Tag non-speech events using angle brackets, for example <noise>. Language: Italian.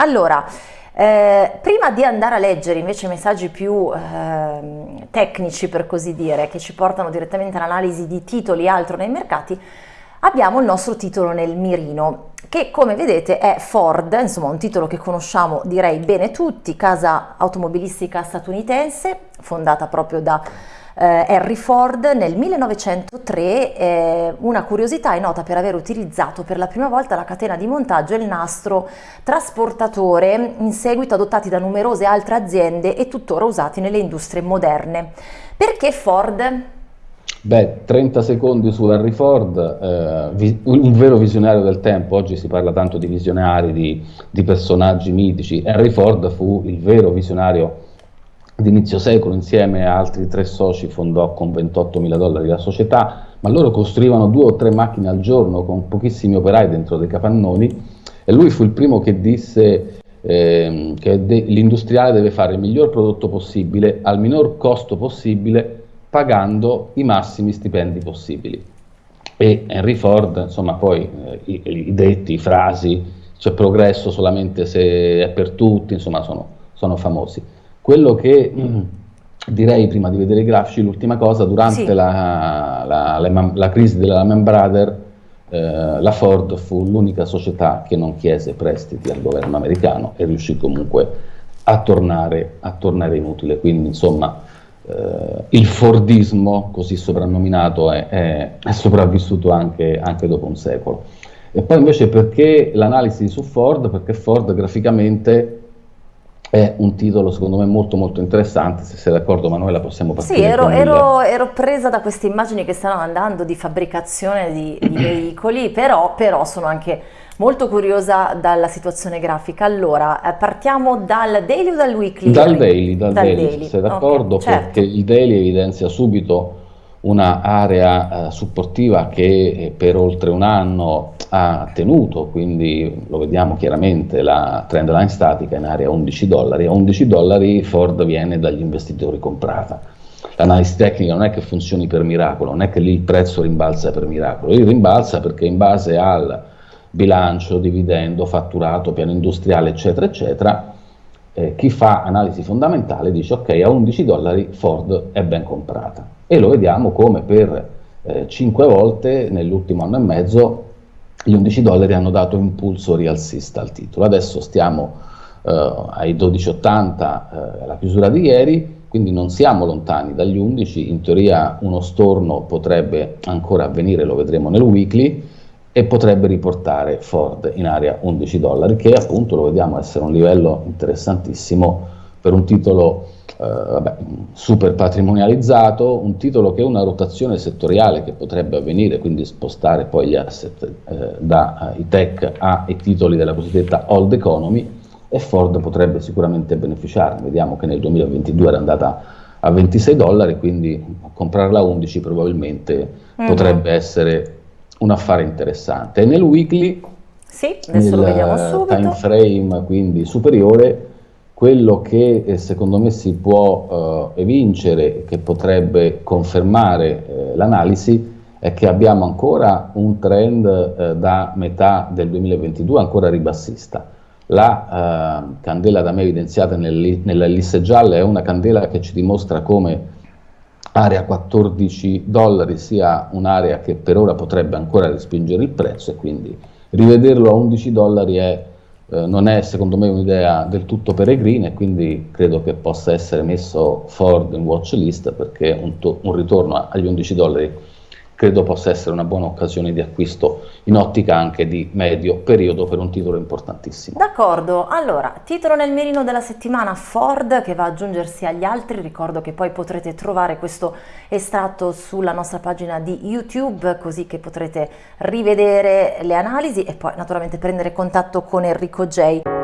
Allora, eh, prima di andare a leggere invece messaggi più eh, tecnici per così dire, che ci portano direttamente all'analisi di titoli e altro nei mercati, abbiamo il nostro titolo nel mirino che come vedete è Ford, insomma un titolo che conosciamo direi bene tutti, casa automobilistica statunitense fondata proprio da eh, Henry Ford nel 1903, eh, una curiosità è nota per aver utilizzato per la prima volta la catena di montaggio e il nastro trasportatore, in seguito adottati da numerose altre aziende e tuttora usati nelle industrie moderne. Perché Ford? Beh, 30 secondi su Henry Ford, eh, un vero visionario del tempo, oggi si parla tanto di visionari, di, di personaggi mitici, Henry Ford fu il vero visionario di inizio secolo, insieme a altri tre soci fondò con 28 mila dollari la società, ma loro costruivano due o tre macchine al giorno con pochissimi operai dentro dei capannoni e lui fu il primo che disse eh, che l'industriale deve fare il miglior prodotto possibile al minor costo possibile pagando i massimi stipendi possibili. E Henry Ford, insomma, poi eh, i, i, detti, i frasi, c'è progresso solamente se è per tutti, insomma, sono, sono famosi. Quello che mh, mm, direi prima di vedere i grafici, l'ultima cosa, durante sì. la, la, la, la, crisi della Lehman Brothers, eh, la Ford fu l'unica società che non chiese prestiti al governo americano e riuscì comunque a tornare, a tornare inutile. Quindi, insomma, eh, il Fordismo, così soprannominato, è, è, è sopravvissuto anche, anche, dopo un secolo. E poi invece perché l'analisi su Ford? Perché Ford graficamente è un titolo secondo me molto molto interessante, se sei d'accordo Manuela possiamo partire. Sì, ero, ero, ero, presa da queste immagini che stanno andando di fabbricazione di, di <clears throat> veicoli, però, però sono anche molto curiosa dalla situazione grafica. Allora, eh, partiamo dal daily o dal weekly? Dal daily, dal, dal daily, daily. sei d'accordo? Okay, certo. Perché il daily evidenzia subito un'area eh, supportiva che eh, per oltre un anno ha tenuto, quindi lo vediamo chiaramente, la trend line statica in area 11 dollari. A 11 dollari Ford viene dagli investitori comprata. L'analisi tecnica non è che funzioni per miracolo, non è che lì il prezzo rimbalza per miracolo, lì rimbalza perché in base al bilancio, dividendo, fatturato, piano industriale, eccetera, eccetera, eh, chi fa analisi fondamentale dice ok, a 11 dollari Ford è ben comprata. E lo vediamo come per eh, 5 volte nell'ultimo anno e mezzo gli 11 dollari hanno dato impulso rialzista al titolo. Adesso stiamo eh, ai 12,80 eh, alla chiusura di ieri, quindi non siamo lontani dagli 11, in teoria uno storno potrebbe ancora avvenire, lo vedremo nel weekly, e potrebbe riportare Ford in area 11 dollari, che appunto lo vediamo essere un livello interessantissimo per un titolo vabbè, super patrimonializzato, un titolo che è una rotazione settoriale che potrebbe avvenire, quindi spostare poi gli asset eh, dai tech ai titoli della cosiddetta old economy e Ford potrebbe sicuramente beneficiarne. Vediamo che nel 2022 era andata a 26 dollari, quindi comprarla a 11 probabilmente mm potrebbe essere un affare interessante. E nel weekly, sì, adesso lo vediamo subito. time frame quindi superiore, quello che eh, secondo me si può eh, evincere, che potrebbe confermare eh, l'analisi, è che abbiamo ancora un trend eh, da metà del 2022 ancora ribassista. La eh, candela da me evidenziata nella liste gialla è una candela che ci dimostra come area 14 dollari sia un'area che per ora potrebbe ancora respingere il prezzo e quindi rivederlo a 11 dollari è, eh, non è secondo me un'idea del tutto peregrina e quindi credo che possa essere messo Ford in watch list perché un, un ritorno agli 11 dollari credo possa essere una buona occasione di acquisto in ottica anche di medio periodo per un titolo importantissimo. D'accordo, allora titolo nel mirino della settimana Ford che va ad aggiungersi agli altri, ricordo che poi potrete trovare questo estratto sulla nostra pagina di YouTube così che potrete rivedere le analisi e poi naturalmente prendere contatto con Enrico J.